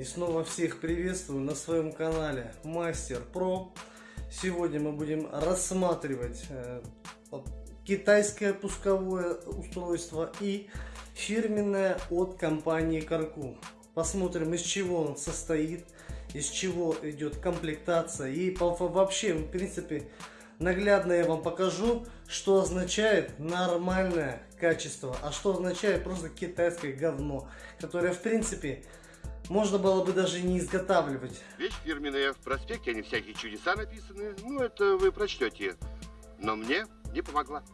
И снова всех приветствую на своем канале Мастер Про. Сегодня мы будем рассматривать э, китайское пусковое устройство и фирменное от компании Карку. Посмотрим из чего он состоит, из чего идет комплектация и вообще в принципе наглядно я вам покажу, что означает нормальное качество, а что означает просто китайское говно, которое в принципе можно было бы даже не изготавливать. Вещь фирменная в проспекте, они всякие чудеса написаны, ну это вы прочтете, но мне не помогла.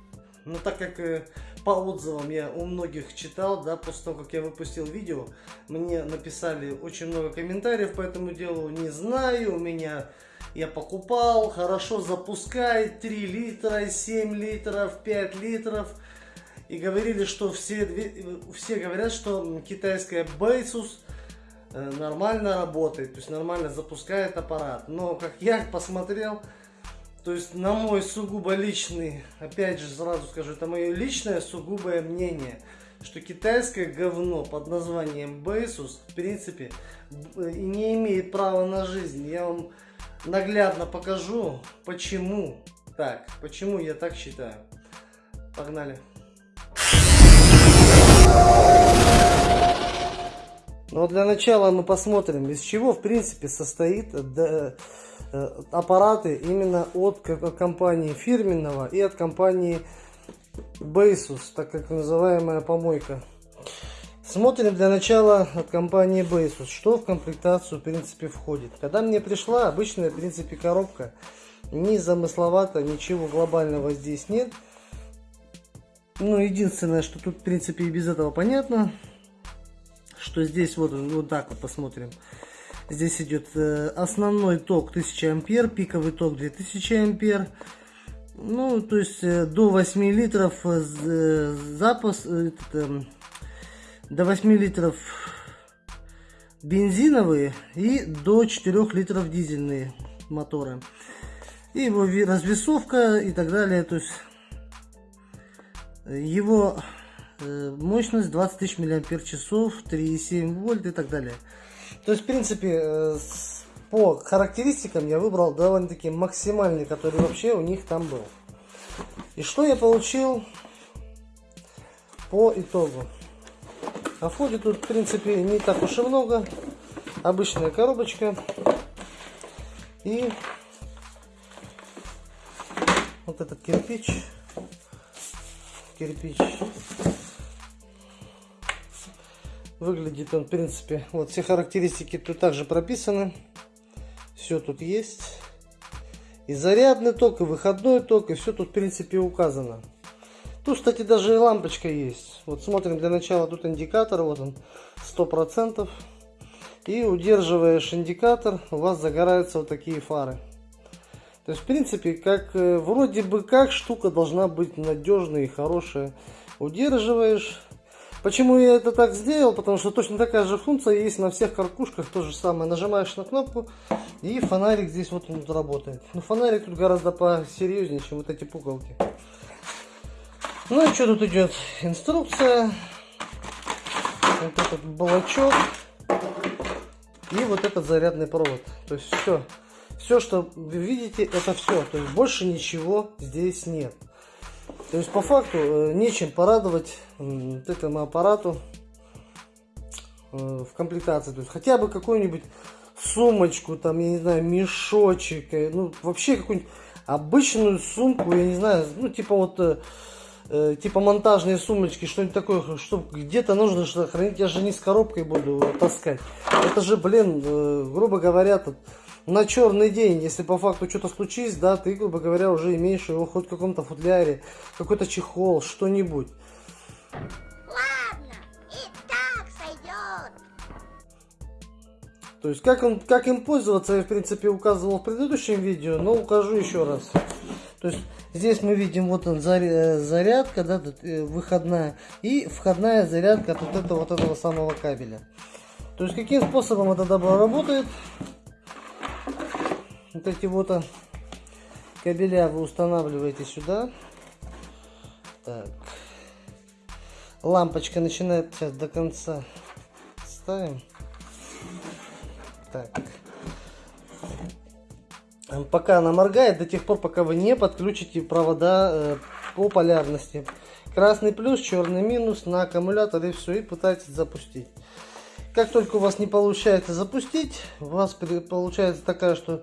Ну так как э, по отзывам я у многих читал, да, после того, как я выпустил видео, мне написали очень много комментариев по этому делу, не знаю, у меня я покупал, хорошо запускает 3 литра, 7 литров, 5 литров. И говорили, что все, все говорят, что китайская Basus э, нормально работает, то есть нормально запускает аппарат. Но как я посмотрел, то есть на мой сугубо личный, опять же сразу скажу, это мое личное сугубое мнение, что китайское говно под названием Basus в принципе не имеет права на жизнь. Я вам наглядно покажу, почему так, почему я так считаю. Погнали. Но ну, для начала мы посмотрим, из чего в принципе состоит э, аппараты именно от компании фирменного и от компании Basus, так как называемая помойка. Смотрим для начала от компании Basus, что в комплектацию в принципе входит. Когда мне пришла обычная в принципе коробка, не замысловато, ничего глобального здесь нет. Ну, единственное, что тут в принципе и без этого понятно, что здесь вот, вот так вот посмотрим. Здесь идет э, основной ток 1000 ампер, пиковый ток 2000 ампер. Ну, то есть э, до 8 литров э, запас, этот, эм, до 8 литров бензиновые и до 4 литров дизельные моторы. И его развесовка и так далее. То есть его мощность 20 тысяч миллиампер часов, 3,7 вольт и так далее. То есть, в принципе, э, по характеристикам я выбрал довольно-таки максимальный, который вообще у них там был. И что я получил по итогу? А входит тут, в принципе, не так уж и много. Обычная коробочка. И вот этот кирпич. Кирпич. Выглядит он, в принципе, вот все характеристики тут также прописаны. Все тут есть. И зарядный ток, и выходной ток, и все тут, в принципе, указано. Тут, кстати, даже и лампочка есть. Вот смотрим для начала, тут индикатор, вот он, 100%. И удерживаешь индикатор, у вас загораются вот такие фары. То есть, в принципе, как э, вроде бы как штука должна быть надежная и хорошая. Удерживаешь. Почему я это так сделал? Потому что точно такая же функция есть на всех каркушках. То же самое. Нажимаешь на кнопку и фонарик здесь вот он работает. Но фонарик тут гораздо посерьезнее, чем вот эти пуговки. Ну и что тут идет? Инструкция. Вот этот блочок. И вот этот зарядный провод. То есть все. Все, что вы видите, это все. То есть больше ничего здесь нет. То есть по факту э, нечем порадовать вот этому аппарату э, в комплектации. То есть хотя бы какую-нибудь сумочку, там, я не знаю, мешочек, э, ну вообще какую-нибудь обычную сумку, я не знаю, ну типа вот типа монтажные сумочки, что-нибудь такое, что где-то нужно что хранить, я же не с коробкой буду таскать. Это же, блин, грубо говоря, тут на черный день, если по факту что-то случись, да, ты, грубо говоря, уже имеешь его хоть в каком-то футляре, какой-то чехол, что-нибудь. Ладно, и так сойдет. То есть, как, он, как им пользоваться, я, в принципе, указывал в предыдущем видео, но укажу еще раз. То есть, Здесь мы видим, вот он зарядка, да, э, выходная и входная зарядка от вот этого, вот этого самого кабеля. То есть каким способом это добро работает? Вот эти вот кабеля вы устанавливаете сюда. Так. Лампочка начинает сейчас до конца ставим. Так. Пока она моргает, до тех пор, пока вы не подключите провода э, по полярности. Красный плюс, черный минус на аккумуляторе все, и пытайтесь запустить. Как только у вас не получается запустить, у вас получается такая, что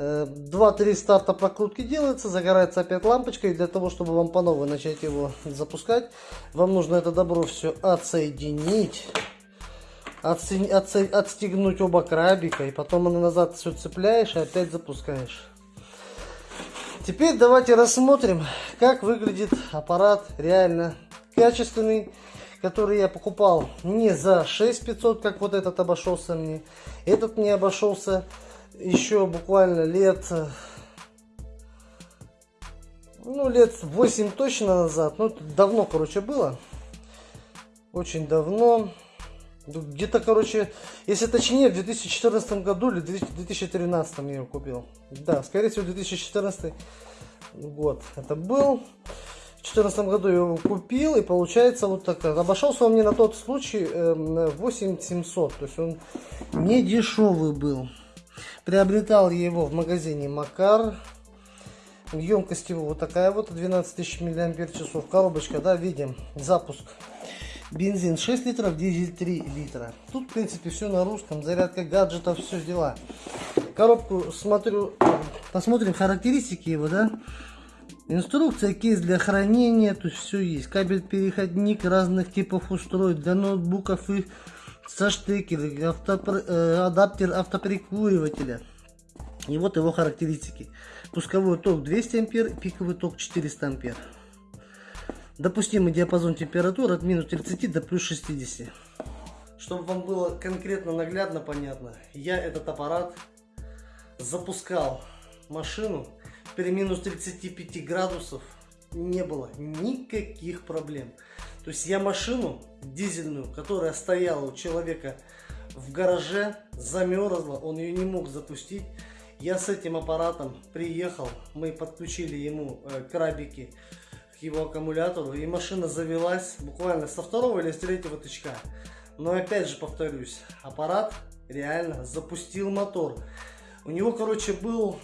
2-3 старта прокрутки делается, загорается опять лампочка, и для того, чтобы вам по новой начать его запускать, вам нужно это добро все отсоединить, отстегнуть оба крабика, и потом назад все цепляешь и опять запускаешь. Теперь давайте рассмотрим, как выглядит аппарат реально качественный который я покупал не за 6500, как вот этот обошелся мне. Этот мне обошелся еще буквально лет, ну лет 8 точно назад. Ну давно, короче, было. Очень давно. Где-то, короче, если точнее, в 2014 году или 2013 я его купил. Да, скорее всего, 2014 год это был. В 2014 году я его купил, и получается вот так. Обошелся он мне на тот случай 8700. Эм, То есть он не дешевый был. Приобретал его в магазине Макар. Емкость его вот такая вот, 12 тысяч миллиампер часов. Коробочка, да, видим, запуск. Бензин 6 литров, дизель 3 литра. Тут, в принципе, все на русском. Зарядка гаджетов, все дела. Коробку смотрю, посмотрим характеристики его, да. Инструкция, кейс для хранения, есть все есть. Кабель-переходник разных типов устройств для ноутбуков и со штекером, автопр... э, адаптер автоприкуривателя. И вот его характеристики. Пусковой ток 200 ампер, пиковый ток 400 ампер. Допустимый диапазон температур от минус 30 до плюс 60. Чтобы вам было конкретно наглядно понятно, я этот аппарат запускал машину при минус 35 градусов не было никаких проблем. То есть я машину дизельную, которая стояла у человека в гараже, замерзла, он ее не мог запустить. Я с этим аппаратом приехал, мы подключили ему э, крабики к его аккумулятору, и машина завелась буквально со второго или с третьего тычка. Но опять же повторюсь, аппарат реально запустил мотор. У него, короче, был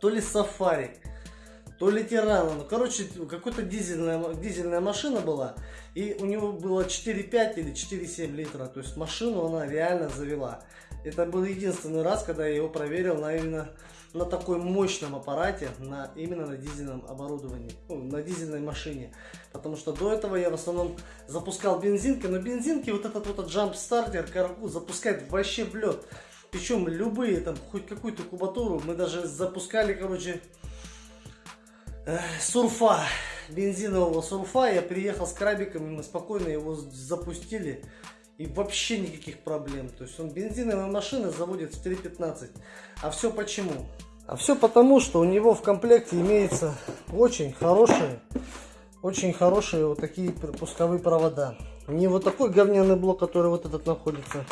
то ли Сафари, то ли Тирана. Ну, короче, какая-то дизельная, дизельная машина была. И у него было 4,5 или 4,7 литра. То есть машину она реально завела. Это был единственный раз, когда я его проверил на именно на такой мощном аппарате, на, именно на дизельном оборудовании, ну, на дизельной машине. Потому что до этого я в основном запускал бензинки, но бензинки вот этот вот джамп стартер каргу запускает вообще в лед. Причем любые, там, хоть какую-то кубатуру, мы даже запускали, короче, сурфа, бензинового сурфа. Я приехал с крабиком, и мы спокойно его запустили. И вообще никаких проблем. То есть он бензиновая машина заводит в 3.15. А все почему? А все потому, что у него в комплекте имеется очень хорошие, очень хорошие вот такие пусковые провода. Не вот такой говняный блок, который вот этот находится.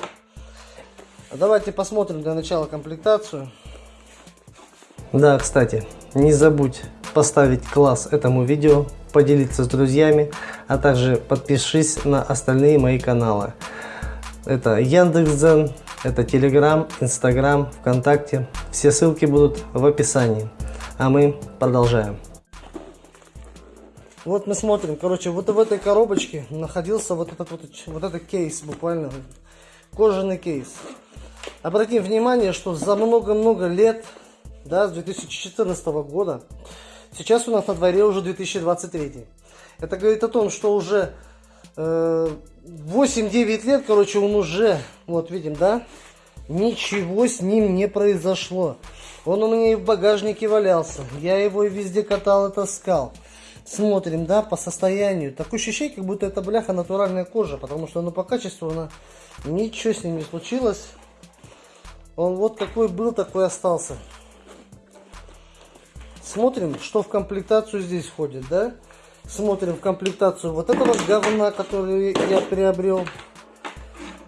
Давайте посмотрим для начала комплектацию. Да, кстати, не забудь поставить класс этому видео, поделиться с друзьями, а также подпишись на остальные мои каналы. Это Яндекс.Дзен, это Телеграм, Инстаграм, ВКонтакте. Все ссылки будут в описании. А мы продолжаем. Вот мы смотрим, короче, вот в этой коробочке находился вот этот вот, вот этот кейс, буквально кожаный кейс. Обратим внимание, что за много-много лет, да, с 2014 года, сейчас у нас на дворе уже 2023. Это говорит о том, что уже э, 8-9 лет, короче, он уже, вот видим, да, ничего с ним не произошло. Он у меня и в багажнике валялся, я его и везде катал и таскал. Смотрим, да, по состоянию. Такое ощущение, как будто это бляха натуральная кожа, потому что ну, по качеству она ничего с ним не случилось. Он вот какой был, такой остался. Смотрим, что в комплектацию здесь входит, да? Смотрим в комплектацию вот этого говна, который я приобрел.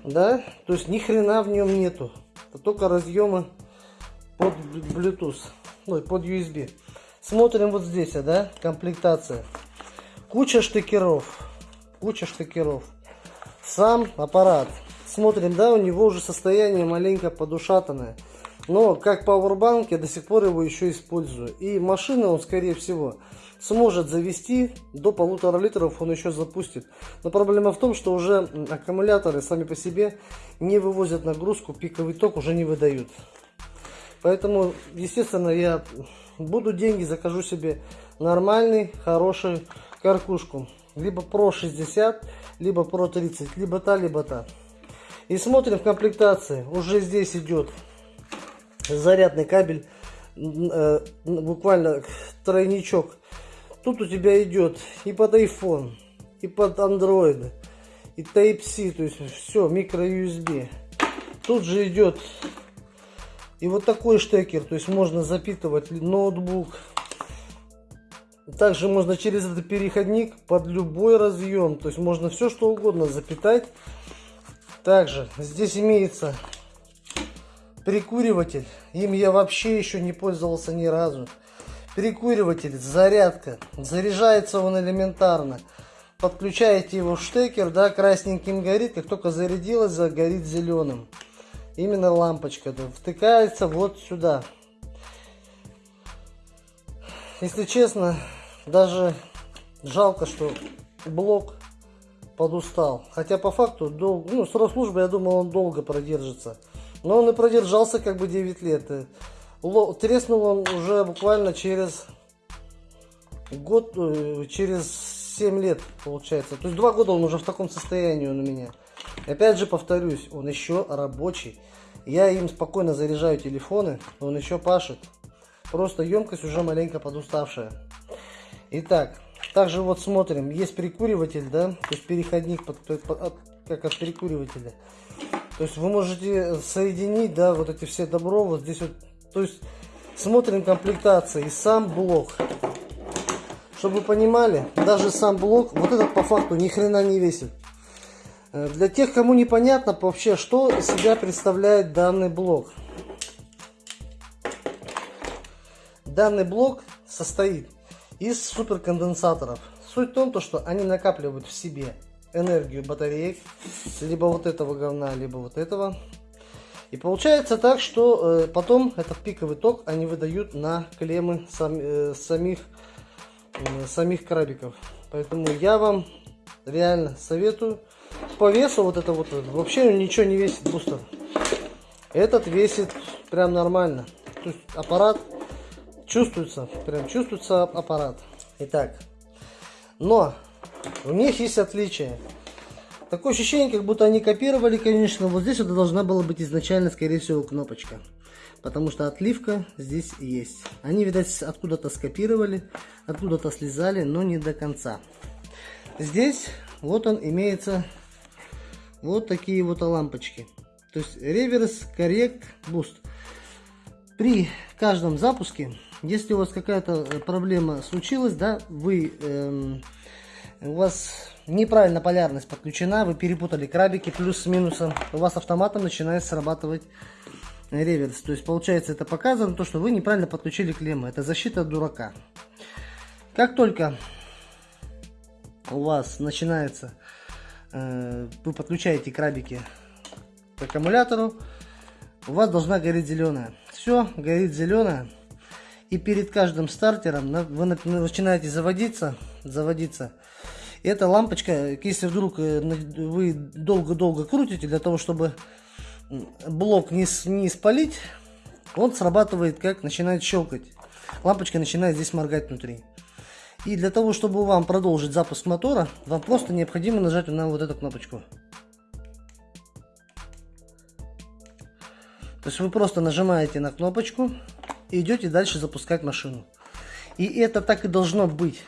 Да? То есть ни хрена в нем нету. Только разъемы под Bluetooth. Ну, под USB. Смотрим вот здесь, да? Комплектация. Куча штекеров. Куча штекеров. Сам аппарат смотрим, да, у него уже состояние маленько подушатанное. Но как пауэрбанк я до сих пор его еще использую. И машина он, скорее всего, сможет завести до полутора литров, он еще запустит. Но проблема в том, что уже аккумуляторы сами по себе не вывозят нагрузку, пиковый ток уже не выдают. Поэтому, естественно, я буду деньги, закажу себе нормальный, хороший каркушку. Либо Pro 60, либо Pro 30, либо та, либо та. И смотрим в комплектации. Уже здесь идет зарядный кабель, э, буквально тройничок. Тут у тебя идет и под iPhone, и под Android, и Type-C, то есть все, микро USB. Тут же идет и вот такой штекер, то есть можно запитывать ноутбук. Также можно через этот переходник под любой разъем, то есть можно все что угодно запитать. Также здесь имеется прикуриватель. Им я вообще еще не пользовался ни разу. Прикуриватель, зарядка. Заряжается он элементарно. Подключаете его в штекер, да, красненьким горит. Как только зарядилось, загорит зеленым. Именно лампочка да, втыкается вот сюда. Если честно, даже жалко, что блок подустал. Хотя по факту, дол... ну, срок службы, я думал, он долго продержится. Но он и продержался как бы 9 лет. Треснул он уже буквально через год, э, через 7 лет получается. То есть 2 года он уже в таком состоянии он у меня. Опять же повторюсь, он еще рабочий. Я им спокойно заряжаю телефоны, он еще пашет. Просто емкость уже маленько подуставшая. Итак, также вот смотрим, есть прикуриватель, да, то есть переходник под, под, как от перекуривателя. То есть вы можете соединить, да, вот эти все добро, вот здесь вот, то есть смотрим комплектации и сам блок. Чтобы вы понимали, даже сам блок, вот этот по факту ни хрена не весит. Э, для тех, кому непонятно вообще, что из себя представляет данный блок. Данный блок состоит из суперконденсаторов. Суть в том, что они накапливают в себе энергию батареек, либо вот этого говна, либо вот этого. И получается так, что э, потом этот пиковый ток они выдают на клеммы сам, э, самих, э, самих крабиков. Поэтому я вам реально советую. По весу вот это вот вообще ничего не весит бустер. Этот весит прям нормально. То есть аппарат чувствуется, прям чувствуется аппарат. Итак, но у них есть отличия. Такое ощущение, как будто они копировали, конечно. Вот здесь это должна была быть изначально, скорее всего, кнопочка. Потому что отливка здесь есть. Они, видать, откуда-то скопировали, откуда-то слизали, но не до конца. Здесь вот он имеется вот такие вот лампочки. То есть reverse, correct, boost. При каждом запуске, если у вас какая-то проблема случилась, да, вы эм, у вас неправильно полярность подключена, вы перепутали крабики плюс с минусом, у вас автоматом начинает срабатывать реверс. То есть получается это показано, то, что вы неправильно подключили клеммы. Это защита от дурака. Как только у вас начинается, э, вы подключаете крабики к аккумулятору, у вас должна гореть зеленая. Все, горит зеленая. И перед каждым стартером вы начинаете заводиться, заводиться. Эта лампочка, если вдруг э, вы долго-долго крутите, для того, чтобы блок не, не спалить, он срабатывает как начинает щелкать. Лампочка начинает здесь моргать внутри. И для того, чтобы вам продолжить запуск мотора, вам просто необходимо нажать на вот эту кнопочку. То есть вы просто нажимаете на кнопочку и идете дальше запускать машину. И это так и должно быть.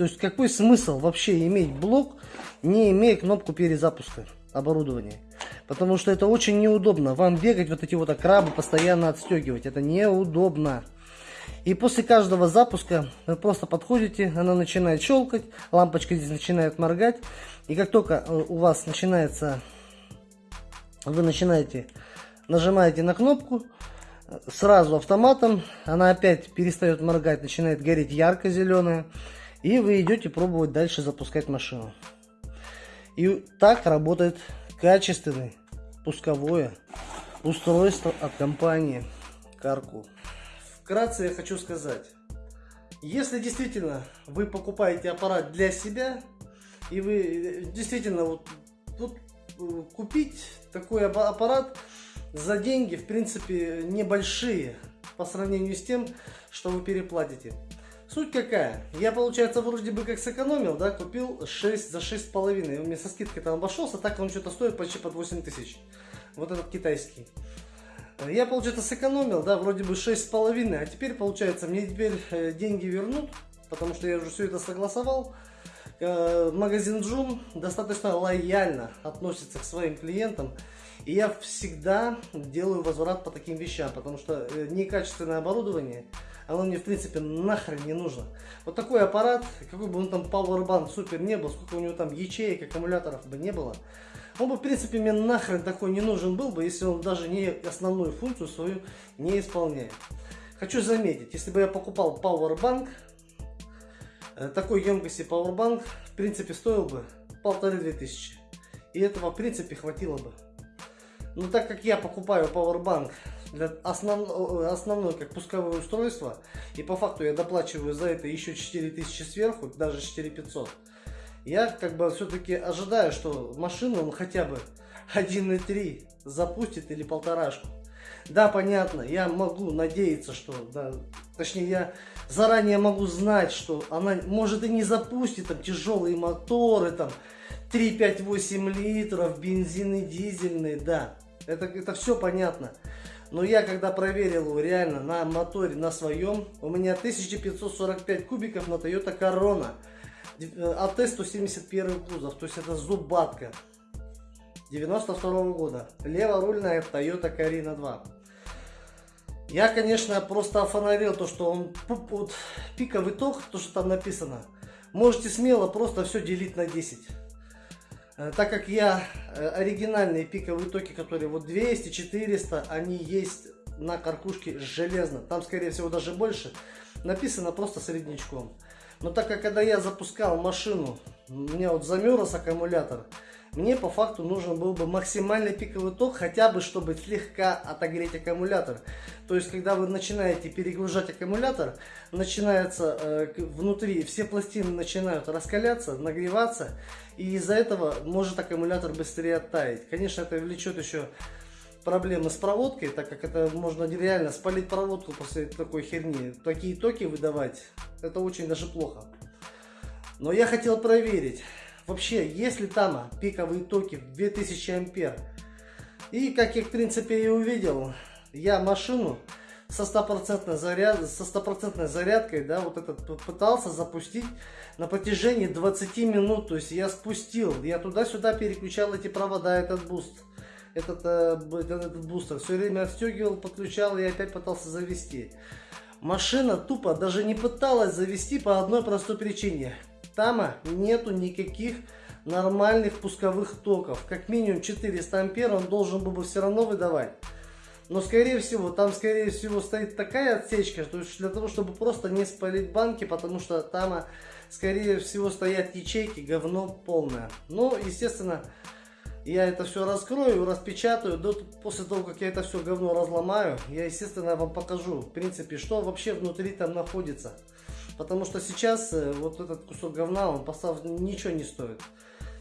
То есть какой смысл вообще иметь блок, не имея кнопку перезапуска оборудования? Потому что это очень неудобно. Вам бегать вот эти вот крабы постоянно отстегивать. Это неудобно. И после каждого запуска вы просто подходите, она начинает щелкать, лампочка здесь начинает моргать. И как только э, у вас начинается, вы начинаете, нажимаете на кнопку, сразу автоматом, она опять перестает моргать, начинает гореть ярко-зеленая. И вы идете пробовать дальше запускать машину. И так работает качественный, пусковое устройство от компании Карку. Вкратце я хочу сказать, если действительно вы покупаете аппарат для себя, и вы э, действительно вот, вот э, купить такой аппарат за деньги, в принципе, небольшие по сравнению с тем, что вы переплатите. Суть какая? Я, получается, вроде бы как сэкономил, да, купил 6 за 6,5. У меня со скидкой там обошелся, так он что-то стоит почти под 8 тысяч. Вот этот китайский. Я, получается, сэкономил, да, вроде бы 6,5, а теперь, получается, мне теперь э, деньги вернут, потому что я уже все это согласовал. Э, магазин Джум достаточно лояльно относится к своим клиентам. И я всегда делаю возврат по таким вещам, потому что э, некачественное оборудование, оно мне в принципе нахрен не нужно. Вот такой аппарат, какой бы он там Powerbank супер не был, сколько у него там ячеек, аккумуляторов бы не было, он бы в принципе мне нахрен такой не нужен был бы, если он даже не основную функцию свою не исполняет. Хочу заметить, если бы я покупал Powerbank, э, такой емкости Powerbank в принципе стоил бы полторы-две тысячи. И этого в принципе хватило бы. Но так как я покупаю Powerbank для основ, основное как пусковое устройство, и по факту я доплачиваю за это еще 4000 сверху, даже 4500, я как бы все-таки ожидаю, что машину он хотя бы 1.3 запустит или полторашку. Да, понятно, я могу надеяться, что, да, точнее, я заранее могу знать, что она может и не запустит там тяжелые моторы, там 3, 5, 8 литров, бензин и дизельный, да, это, это все понятно. Но я когда проверил реально на моторе, на своем, у меня 1545 кубиков на Toyota Corona. АТ 171 кузов, то есть это зубатка. 92 -го года. Леворульная Toyota Carina 2. Я, конечно, просто офонарил то, что он вот, пиковый ток, то, что там написано. Можете смело просто все делить на 10. Э, так как я э, оригинальные пиковые токи, которые вот 200, 400, они есть на каркушке железно. Там, скорее всего, даже больше. Написано просто среднячком. Но так как когда я запускал машину, у меня вот замерз аккумулятор, мне по факту нужен был бы максимальный пиковый ток, хотя бы чтобы слегка отогреть аккумулятор. То есть, когда вы начинаете перегружать аккумулятор, начинается э, внутри, все пластины начинают раскаляться, нагреваться, и из-за этого может аккумулятор быстрее оттаять. Конечно, это влечет еще проблемы с проводкой, так как это можно реально спалить проводку после такой херни. Такие токи выдавать, это очень даже плохо. Но я хотел проверить, вообще, есть ли там пиковые токи в 2000 ампер. И как я в принципе и увидел, я машину со стопроцентной заряд, со стопроцентной зарядкой, да, вот этот пытался запустить на протяжении 20 минут. То есть я спустил, я туда-сюда переключал эти провода, этот boost, этот, этот, этот бустер. Все время отстегивал, подключал и опять пытался завести. Машина тупо даже не пыталась завести по одной простой причине. Тама нету никаких нормальных пусковых токов. Как минимум 400 ампер он должен был бы все равно выдавать. Но скорее всего, там скорее всего стоит такая отсечка, что для того, чтобы просто не спалить банки, потому что там скорее всего стоят ячейки, говно полное. Но, естественно, я это все раскрою, распечатаю. До, после того, как я это все говно разломаю, я, естественно, вам покажу, в принципе, что вообще внутри там находится. Потому что сейчас э, вот этот кусок говна, он поставь, ничего не стоит.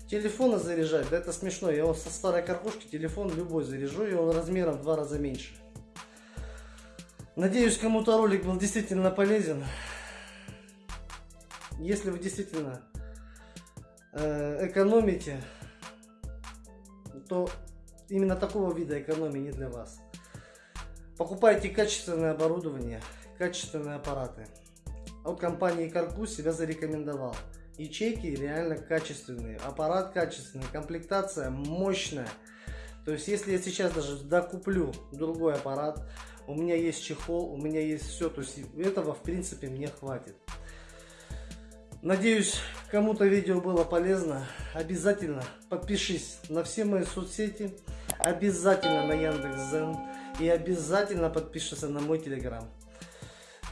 Телефоны заряжать, да это смешно. Я вот со старой карпушки телефон любой заряжу, и он размером в два раза меньше. Надеюсь, кому-то ролик был действительно полезен. Если вы действительно э, экономите, то именно такого вида экономии не для вас. Покупайте качественное оборудование, качественные аппараты. От компании Карку себя зарекомендовал. Ячейки реально качественные, аппарат качественный, комплектация мощная. То есть, если я сейчас даже докуплю другой аппарат, у меня есть чехол, у меня есть все, то есть этого в принципе мне хватит. Надеюсь, кому-то видео было полезно. Обязательно подпишись на все мои соцсети, обязательно на Яндекс.Зен и обязательно подпишись на мой телеграм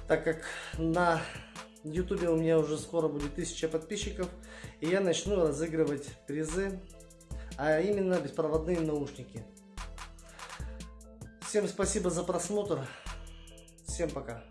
так как на ютубе у меня уже скоро будет 1000 подписчиков, и я начну разыгрывать призы, а именно беспроводные наушники. Всем спасибо за просмотр, всем пока.